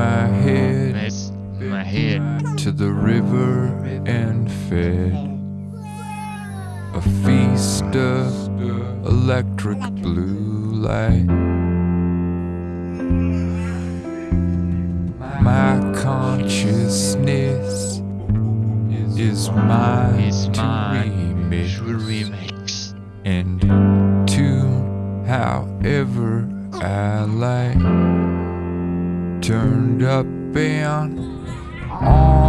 my oh, head Mess my head. to the river and fed a feast of electric blue light. My consciousness is mine Is to remix to remix. and tune however I like. Turned up and on